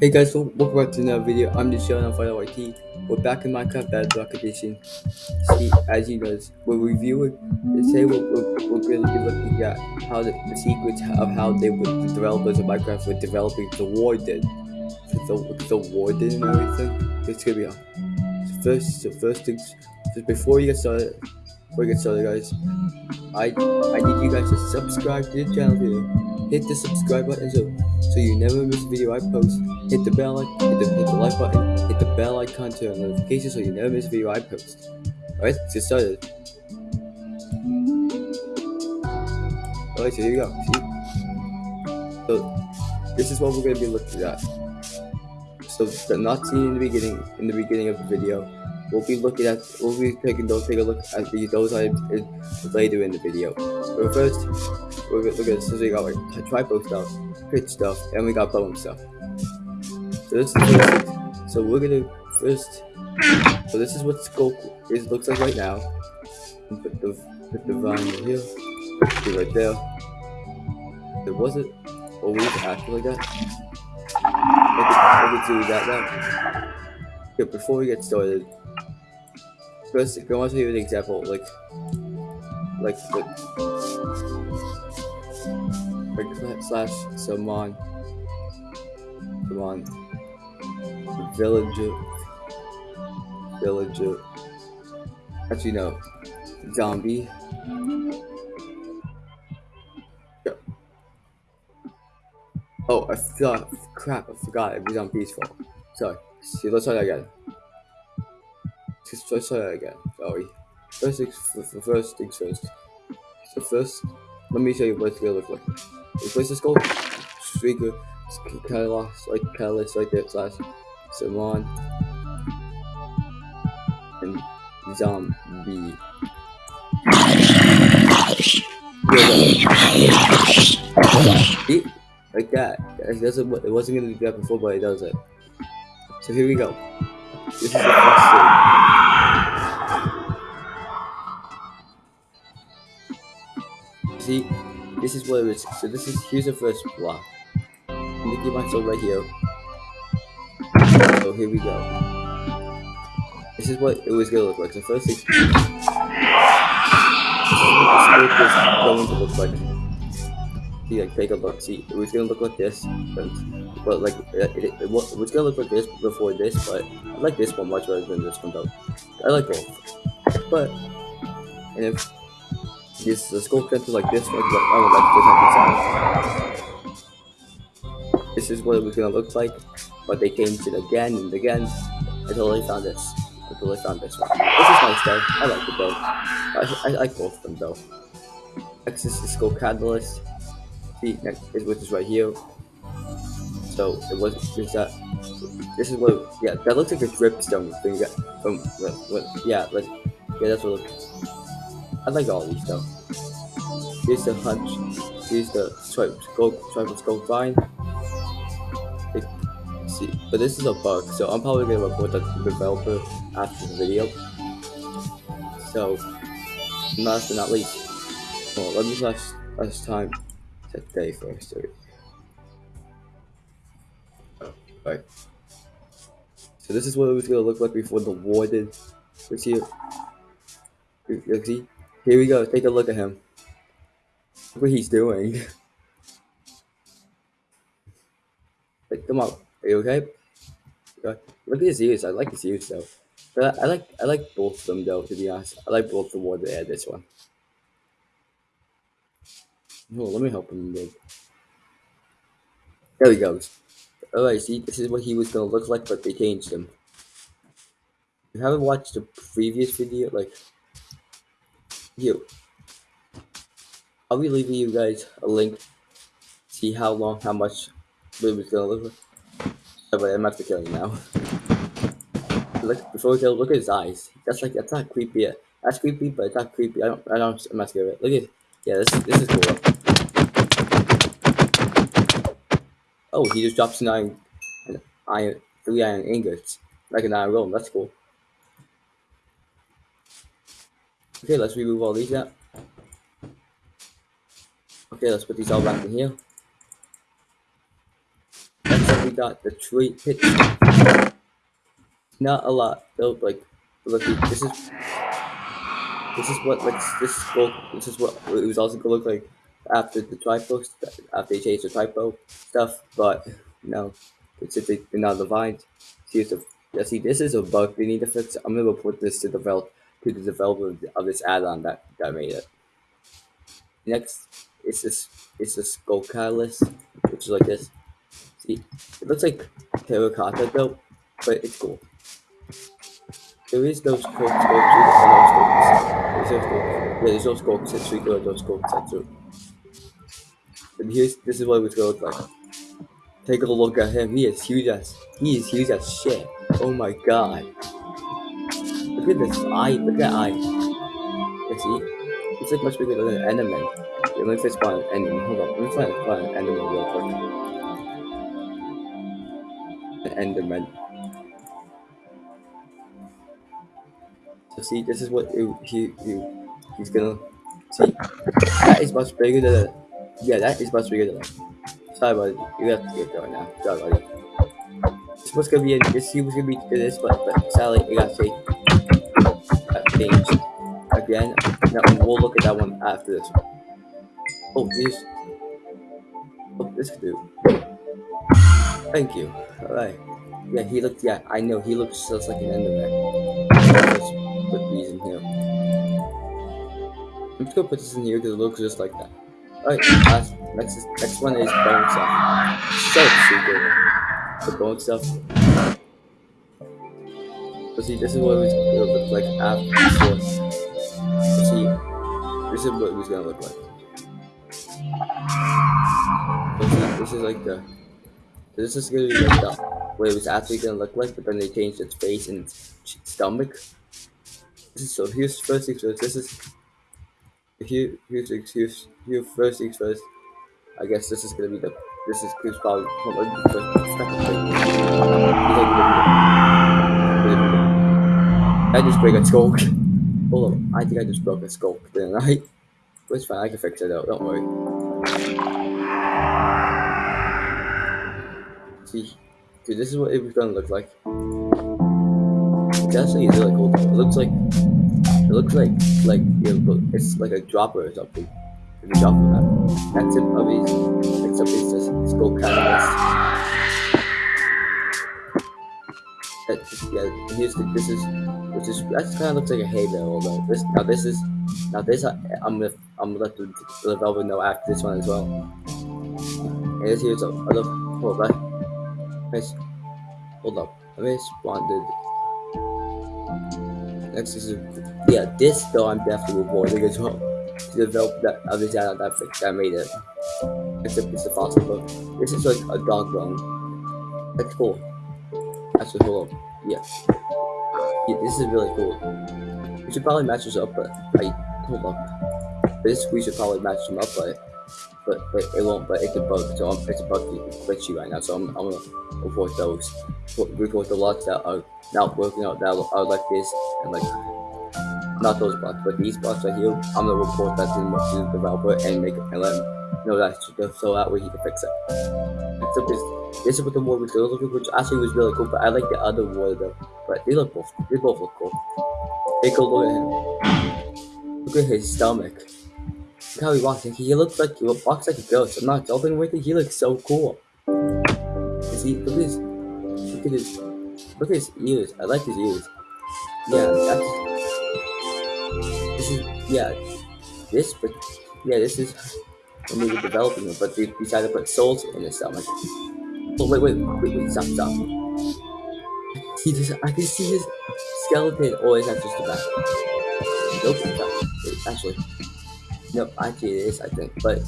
Hey guys, welcome back to another video. I'm just showing on Final YT. We're back in Minecraft Bedrock Edition. See, as you guys, we're reviewing. Today we're, we're, we're going to be looking at how the, the secrets of how they the developers of Minecraft were developing the Warden, the, the Warden and everything. It's gonna be a So first, so first things, just before you get started, before you get started, guys, I I need you guys to subscribe to the channel here. Hit the subscribe button so so you never miss a video I post. Hit the bell hit the hit the like button, hit the bell icon to turn notifications so you never miss a video I post. Alright, let's get started. Alright, so here you go. See? So this is what we're gonna be looking at. So the not seen in the beginning in the beginning of the video We'll be looking at, we'll be taking those, take a look at the, those items uh, later in the video. But first, we're gonna look at, this. so we got like tripod stuff, pitch stuff, and we got bone stuff. So this is so we're gonna first, so this is what scope is looks like right now. Put the, put the vine here, put right there. It always acting like that? I can, do that now. Okay, before we get started, first, I want to give an example, like, like, like, like slash someone, someone, villager, villager, actually no, zombie. Oh, I thought, crap, I forgot it was on peaceful. Sorry, see, let's try that again let's try that again. Sorry. First things first. So first, let me show you what it's gonna look like. The place is called Streaker Catalyst, like Catalyst right there slash Simon and Zombie. See? Like that. It doesn't. It wasn't gonna do that before, but it does it. So here we go. This is the first thing. See, this is what it is. So this is here's the first block. Mickey Mouse right here. So here we go. This is what it was gonna look like. So first is going to look like. See, like take a look. See, it was gonna look like this, but, but like it, it, it, was gonna look like this before this. But I like this one much better than this one though. I like both. But and if this the sculk sensor like this one, but I would like this This is what it was gonna look like, but they changed it again and again until they found this. Until they found this one. This is nice though. I like it though. I, I, like both of them though. Next is the sculk catalyst. See, next is which is right here. So it was is that this is what yeah that looks like a dripstone thing from yeah like yeah that's what it looks I like all these though. Here's the hunch. Here's the swipe scope, swipe scope vine. It, see, but this is a bug, so I'm probably gonna report the developer after the video. So, last but not least, well, let me last last time set day first. Oh, right. So this is what it was gonna look like before the warden was here. You see? Here we go. Take a look at him. Look what he's doing. like, come on. Are you okay? Look at his ears. I like his ears though. But I like I like both of them though. To be honest, I like both the one they had this one. Oh, let me help him. Dude. There he goes. Alright, see, this is what he was gonna look like, but they changed him. If you haven't watched the previous video, like you. I'll be leaving you guys a link. See how long, how much Baby's gonna look like. Oh, but I'm not to kill you now. look before we kill, look at his eyes. That's like that's not creepy. That's creepy, but it's not creepy. I don't. I don't. I'm not scared of it. Look at. Yeah, this this is cool. Oh, he just drops nine, iron, three iron ingots, like an iron golem. That's cool. Okay, let's remove all these out. Okay, let's put these all back in here. Next up, we got the tree pit. Not a lot, though. Like, look, this is this is what like this is this is what it was also gonna look like after the typo after they changed the typo stuff, but no, it's just they're not the vines. See, see, this is a bug they need to fix. I'm gonna report this to the develop to the developer of this add-on that that made it. Next, it's this it's a sculk catalyst, which is like this. See, it looks like terracotta though, but it's cool. There is no scope, scope, no scopes. There's no scopes. Yeah, there's no scopes. It's three good, no scopes. That's true. And here's this is what it was gonna look like. Take a look at him. He is huge as he is huge as shit. Oh my god. Look at this eye. Look at that eye. You see? It's like much bigger than an enderman. Yeah, let me find an enderman. Hold on. Let me find, find an enderman real quick. An enderman. So see, this is what it, he, he he's gonna see. That is much bigger than yeah, that is much bigger than. Sorry about. You have to get going now. Sorry about. This was gonna be a, this he was gonna be this, but but sadly it got changed. Again. Now we'll look at that one after this. Oh, here's oh this dude. Thank you. All right. Yeah, he looks. Yeah, I know he looks just like an Enderman put these in here. I'm just gonna put this in here because it looks just like that. Alright, last, next, next one is bone stuff. So super. The bone stuff. So see, this is what it was look like after this So see, this is what it was gonna look like. See, this is like the, this is gonna be like the, what it was actually gonna look like, but then they changed its face and its stomach This is so here's first things first. This is here. Here's here's here first things first. I guess this is gonna be the this is Chris probably I just break a sculk. Hold on, I think I just broke a sculk, didn't I? But it's fine, I can fix it out, don't worry. See, dude, this is what it was gonna look like. It's actually really cool. It looks like it looks like like it's like a dropper or something. Like a dropper map. That's it, puppies. Except it's just called catalyst. Yeah. Here's the, this is which is that kind of looks like a bale. Although this now this is now this I, I'm gonna I'm gonna let the, the developer know after this one as well. And this here's a other hold up. Hold up. I responded Next is yeah, this though I'm definitely reporting as well. To develop that other of that that made it. Except it's a fossil book. This is like a dog bone. That's cool. That's hold on. Yeah. yeah. This is really cool. We should probably match this up, but I hold on. This we should probably match them up, but but, but it won't. But it's a bug, so I'm, it's a bug glitchy right now. So I'm, I'm gonna report those. Report the lots that are not working out that are like this and like not those blocks, but these blocks right here. I'm gonna report that to the developer and make and let him know that so that way he can fix it. Except this, this is what the war was looking, which actually was really cool. But I like the other war though. But they look both. They both look cool. Take a look at him. Look at his stomach. Look how he walks. He looks like he walks like a ghost. I'm not joking with you. He looks so cool. See, look at his, look at his, look at his ears. I like his ears. Yeah. This is yeah. This, but yeah, this is when they were developing it. But they decided to put souls in his stomach. Oh wait, wait, wait, wait! Stop, stop. He just, I can see his skeleton. Oh, is that just the back? Nope, stop. Actually. Nope, actually it is, I think. But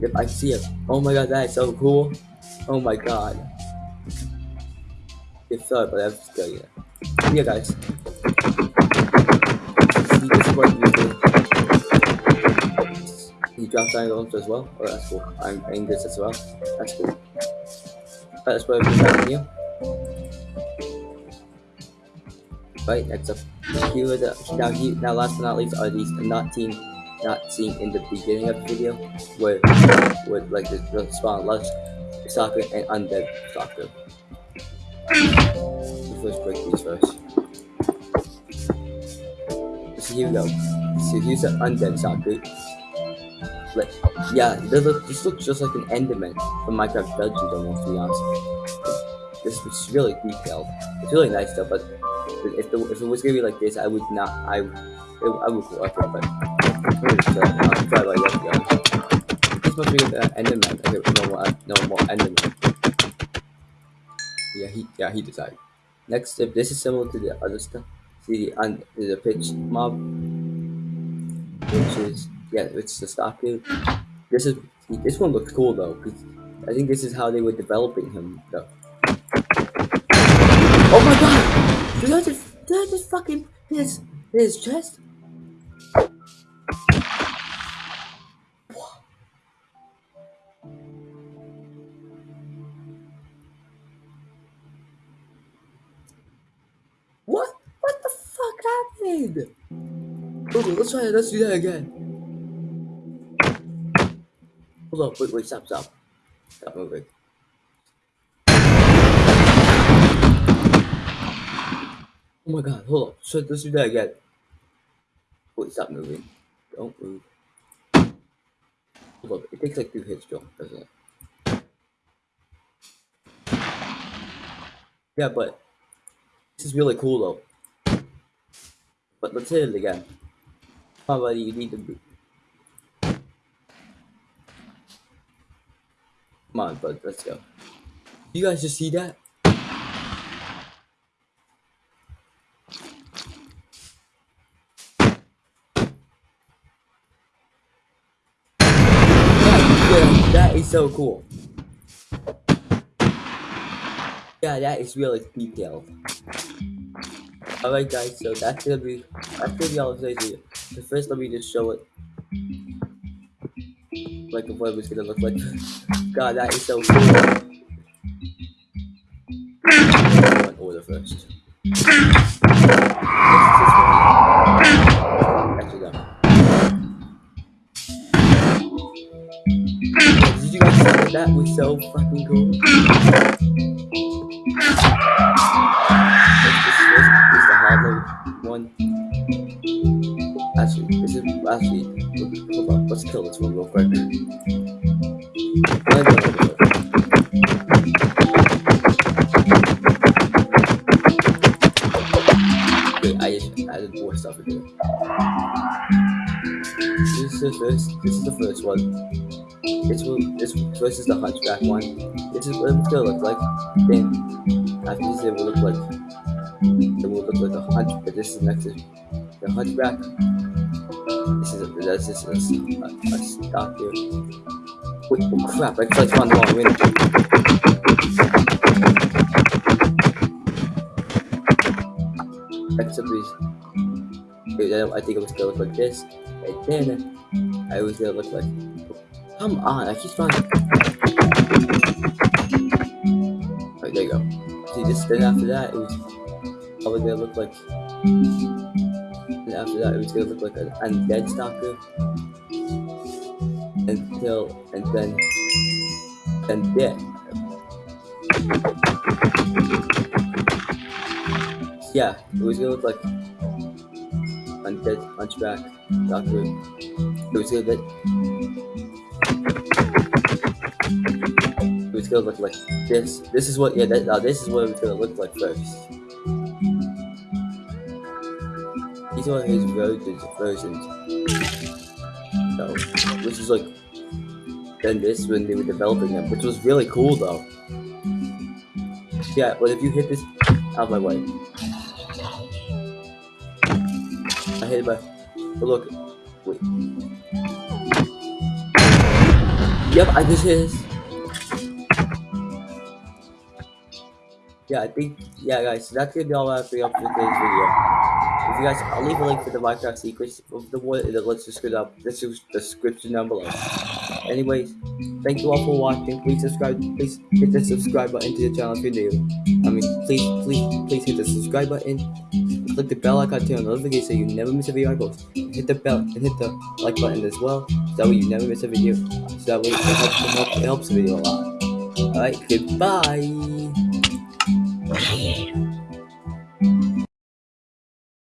if I see it, oh my god, that is so cool. Oh my god. It's sorry, but that's good. Yeah, yeah guys. See, this is what you. He drops angles as well. Oh, that's cool. I'm this as well. That's cool. Let's put everything back here. Right, next up. Here the, now, here, now last but not least are these not team not seen in the beginning of the video where with like the, the spawn lunch soccer and undead stalker. Let's break these first. So here we go. So here's the undead stalker. Like, yeah, this, look, this looks just like an Enderman from Minecraft Dungeons almost, to be honest. This is really detailed. It's really nice though, but if, the, if it was gonna be like this, I would not, I, it, I would like it, but I'll try like that. This must be uh, Enderman, okay, no more, uh, no more Enderman. Yeah, he, yeah, he decided. Next step, this is similar to the other stuff. See the, un, the pitch mob, which is yeah, it's the dude. This is this one looks cool though, because I think this is how they were developing him though. Oh my god! Did I just did I just fucking his his chest? What? What the fuck happened? Okay, let's try it. Let's do that again. Hold on, wait, wait, stop, stop. Stop moving. Oh my god, hold on. So let's do that again. Wait, stop moving. Don't move. Hold on, it takes like two hits, Joe, doesn't it? Yeah, but this is really cool though. But let's hit it again. On, buddy, you need to Come on, bud, let's go. You guys just see that? That is so cool. Yeah, that is really detailed. Alright guys, so that's gonna be that's gonna be all the video. So first let me just show it like what it was gonna look like. God, that is so cool. Order first. The first. This is the first one. This. This first is the Hunchback one. This is what it's gonna look like. Then after this, it will look like. It will look like the hunch. But this is next is the Hunchback. This is a, this is a, a, a stock here. Wait, oh crap! I clicked on the wrong window. Except I think it was gonna look like this. And then I was gonna look like. Come on! I keep trying. Right there you go. See, this then after that it was probably gonna look like. And after that, it was gonna look like an undead stalker. Until and then and dead. Yeah, it was gonna look like undead hunchback doctor. It was look it was look like this. This is what yeah, that, now this is what it was gonna look like first. These are his versions, versions. So, which is like, then this when they were developing them, which was really cool though. Yeah, but if you hit this out of my way, hit it by. But look, wait. Yep, I just hit this. Yeah, I think, yeah, guys, so that's gonna be all I have for you for today's video. If you guys, I'll leave a link for the Minecraft secrets of the one in the description up this is the description down below. Anyways, thank you all for watching. Please subscribe. Please hit the subscribe button to the channel if you're new. I mean, please, please, please hit the subscribe button. Click the bell icon to turn on notifications so you never miss a video I post. Hit the bell and hit the like button as well. So that way you never miss a video. So that way it helps, it helps the video a lot. Alright, goodbye.